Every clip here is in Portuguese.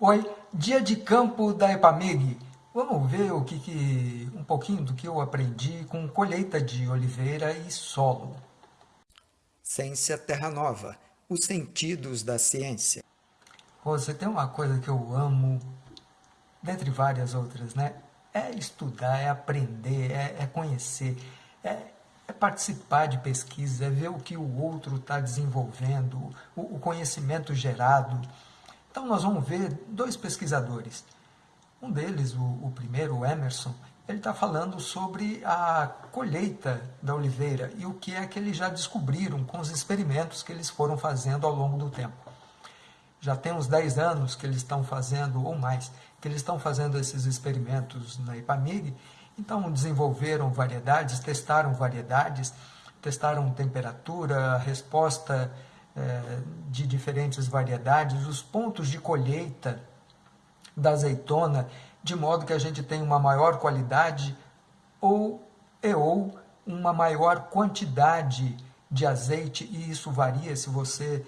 Oi, dia de campo da Epamig. Vamos ver o que, que, um pouquinho do que eu aprendi com colheita de oliveira e solo. Ciência Terra Nova, os sentidos da ciência. Você tem uma coisa que eu amo, dentre várias outras, né? É estudar, é aprender, é, é conhecer, é, é, participar de pesquisa, é ver o que o outro está desenvolvendo, o, o conhecimento gerado. Então nós vamos ver dois pesquisadores. Um deles, o, o primeiro, o Emerson, ele está falando sobre a colheita da oliveira e o que é que eles já descobriram com os experimentos que eles foram fazendo ao longo do tempo. Já tem uns 10 anos que eles estão fazendo, ou mais, que eles estão fazendo esses experimentos na IPAMIG, então desenvolveram variedades, testaram variedades, testaram temperatura, resposta de diferentes variedades, os pontos de colheita da azeitona, de modo que a gente tenha uma maior qualidade ou e ou uma maior quantidade de azeite, e isso varia se você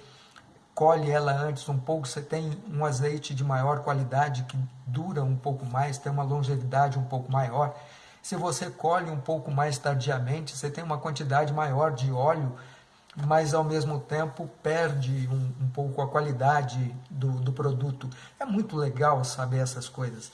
colhe ela antes um pouco, você tem um azeite de maior qualidade que dura um pouco mais, tem uma longevidade um pouco maior. Se você colhe um pouco mais tardiamente, você tem uma quantidade maior de óleo mas ao mesmo tempo perde um, um pouco a qualidade do, do, produto. É muito legal saber essas coisas.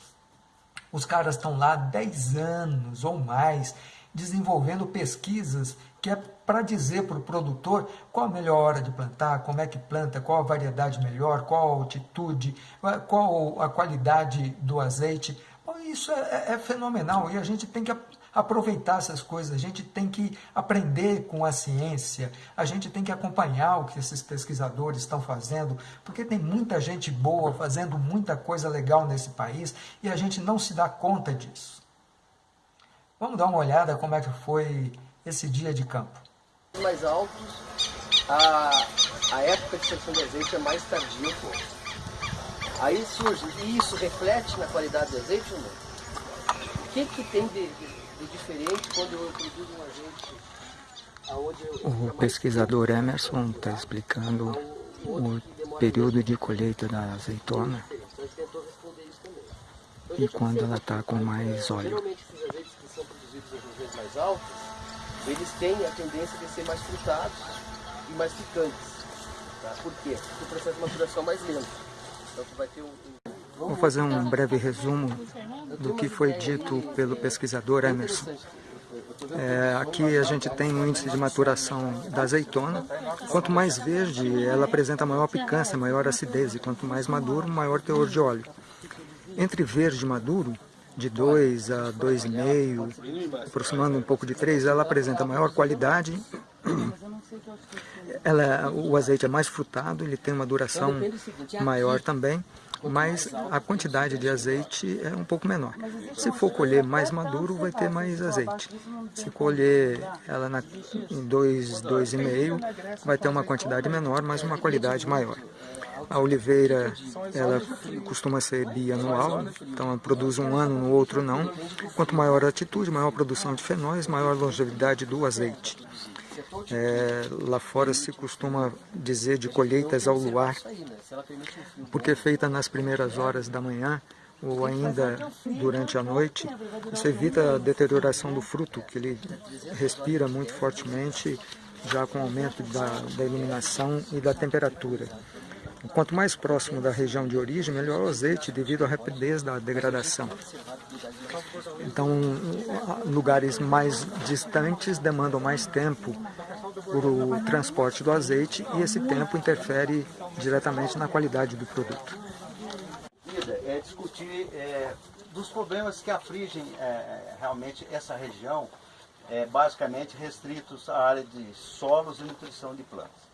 Os caras estão lá 10 anos ou mais desenvolvendo pesquisas que é para dizer para o produtor qual a melhor hora de plantar, como é que planta, qual a variedade melhor, qual a altitude, qual a qualidade do azeite. Isso é, é, é fenomenal e a gente tem que aproveitar essas coisas, a gente tem que aprender com a ciência, a gente tem que acompanhar o que esses pesquisadores estão fazendo, porque tem muita gente boa fazendo muita coisa legal nesse país e a gente não se dá conta disso. Vamos dar uma olhada como é que foi esse dia de campo. Mais altos, a, a época de seleção de azeite é mais tardia. Aí surge, e isso reflete na qualidade do azeite ou não? O que, que tem de, de diferente quando eu produzo um eu, O pesquisador Emerson está explicando o período de colheita da azeitona e quando ela está com mais óleo. Geralmente esses azeites que são produzidos em regiões mais altas, eles têm a tendência de ser mais frutados e mais picantes. Tá? Por quê? Porque o processo de maturação é mais lento. Então tu vai ter um Vou fazer um breve resumo do que foi dito pelo pesquisador Emerson. É, aqui a gente tem um índice de maturação da azeitona. Quanto mais verde, ela apresenta maior picância, maior acidez, e quanto mais maduro, maior teor de óleo. Entre verde e maduro, de 2 a 2,5, aproximando um pouco de 3, ela apresenta maior qualidade, ela, o azeite é mais frutado, ele tem uma duração maior também, mas a quantidade de azeite é um pouco menor. Se for colher mais maduro, vai ter mais azeite. Se colher ela na, em 2, 2,5, vai ter uma quantidade menor, mas uma qualidade maior. A oliveira, ela costuma ser bianual, então ela produz um ano, no outro não. Quanto maior a altitude, maior a produção de fenóis, maior a longevidade do azeite. É, lá fora se costuma dizer de colheitas ao luar, porque é feita nas primeiras horas da manhã ou ainda durante a noite, isso evita a deterioração do fruto, que ele respira muito fortemente, já com o aumento da, da iluminação e da temperatura. Quanto mais próximo da região de origem, melhor o azeite devido à rapidez da degradação. Então, lugares mais distantes demandam mais tempo para o transporte do azeite e esse tempo interfere diretamente na qualidade do produto. É discutir é, dos problemas que afligem é, realmente essa região, é, basicamente restritos à área de solos e nutrição de plantas.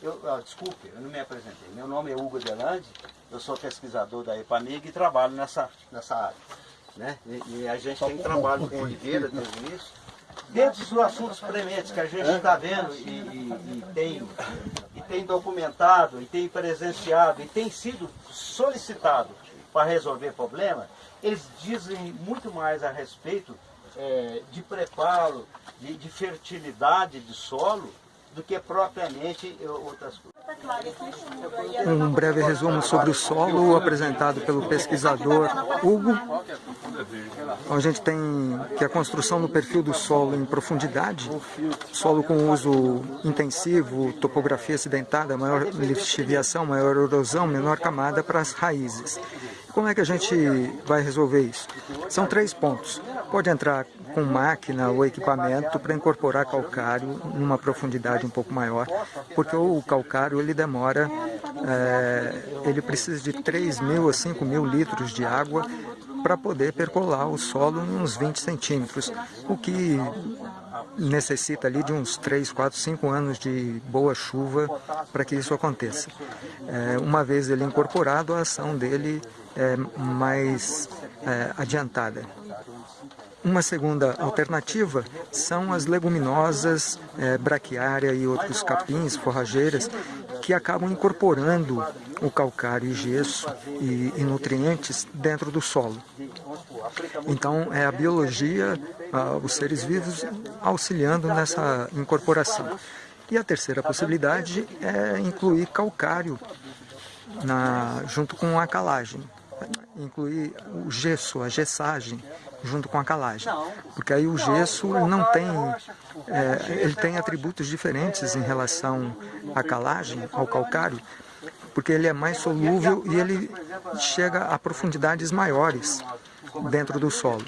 Eu, ah, desculpe, eu não me apresentei. Meu nome é Hugo Delande, eu sou pesquisador da EPAMIG e trabalho nessa, nessa área. Né? E, e a gente tem trabalho com oliveira desde o início. Dentro dos assuntos prementes que a gente está vendo e, e, e, tem, e tem documentado, e tem presenciado, e tem sido solicitado para resolver problema, eles dizem muito mais a respeito é, de preparo, de, de fertilidade de solo, do que propriamente outras coisas. Um breve resumo sobre o solo apresentado pelo pesquisador Hugo. A gente tem que a construção do perfil do solo em profundidade, solo com uso intensivo, topografia acidentada, maior lixiviação, maior erosão, menor camada para as raízes. Como é que a gente vai resolver isso? São três pontos. Pode entrar com máquina ou equipamento para incorporar calcário numa profundidade um pouco maior, porque o calcário ele demora, é, ele precisa de 3 mil a 5 mil litros de água para poder percolar o solo em uns 20 centímetros, o que necessita ali de uns 3, 4, 5 anos de boa chuva para que isso aconteça. É, uma vez ele incorporado, a ação dele é mais é, adiantada. Uma segunda alternativa são as leguminosas, é, braquiária e outros capins, forrageiras, que acabam incorporando o calcário e gesso e, e nutrientes dentro do solo. Então, é a biologia, os seres vivos auxiliando nessa incorporação. E a terceira possibilidade é incluir calcário na, junto com a calagem, incluir o gesso, a gessagem, junto com a calagem. Porque aí o gesso não tem, é, ele tem atributos diferentes em relação à calagem, ao calcário, porque ele é mais solúvel e ele chega a profundidades maiores dentro do solo.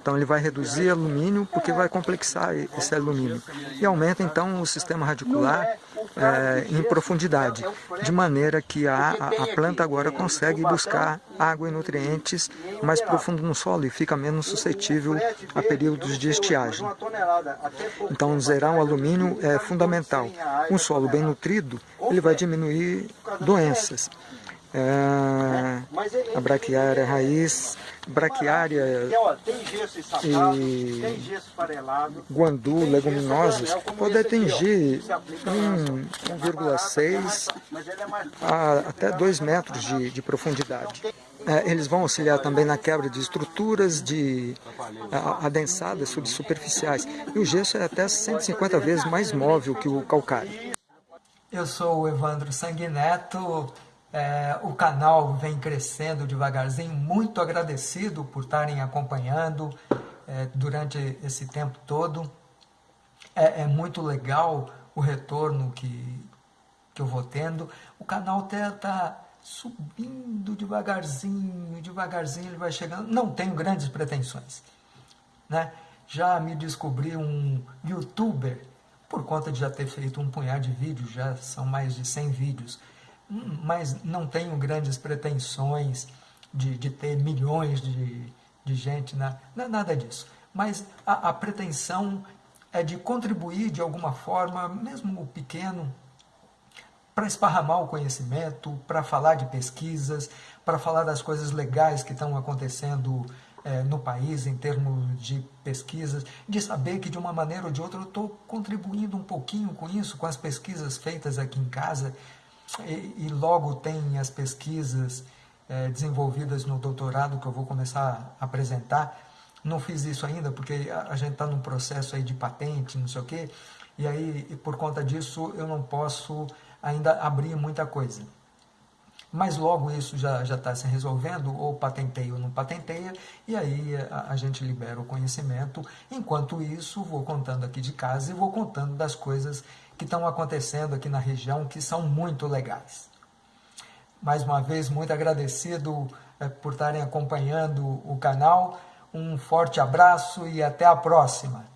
Então ele vai reduzir alumínio porque vai complexar esse alumínio. E aumenta então o sistema radicular é, em profundidade, de maneira que a, a, planta agora consegue buscar água e nutrientes mais profundo no solo e fica menos suscetível a períodos de estiagem. Então zerar o alumínio é fundamental. Um solo bem nutrido, ele vai diminuir doenças. É, a braquiária raiz braquiária e guandu, leguminosas, pode atingir 1,6 a até 2 metros de, de profundidade. É, eles vão auxiliar também na quebra de estruturas de adensadas subsuperficiais. E o gesso é até 150 vezes mais móvel que o calcário. Eu sou o Evandro Sanguineto, é, o canal vem crescendo devagarzinho, muito agradecido por estarem acompanhando é, durante esse tempo todo. É, é, muito legal o retorno que, que eu vou tendo. O canal está tá subindo devagarzinho, devagarzinho ele vai chegando. Não tenho grandes pretensões. Né? Já me descobri um youtuber, por conta de já ter feito um punhado de vídeos, já são mais de 100 vídeos mas não tenho grandes pretensões de, de ter milhões de, de gente, na, não é nada disso. Mas a, a pretensão é de contribuir de alguma forma, mesmo pequeno, para esparramar o conhecimento, para falar de pesquisas, para falar das coisas legais que estão acontecendo é, no país em termos de pesquisas, de saber que de uma maneira ou de outra eu estou contribuindo um pouquinho com isso, com as pesquisas feitas aqui em casa, e, e logo tem as pesquisas é, desenvolvidas no doutorado que eu vou começar a apresentar. Não fiz isso ainda porque a, a gente está num processo aí de patente, não sei o quê, e aí e por conta disso eu não posso ainda abrir muita coisa. Mas logo isso já está se resolvendo, ou patenteia ou não patenteia, e aí a, a, gente libera o conhecimento. Enquanto isso, vou contando aqui de casa e vou contando das coisas que estão acontecendo aqui na região que são muito legais. Mais uma vez, muito agradecido é, por estarem acompanhando o canal. Um forte abraço e até a próxima.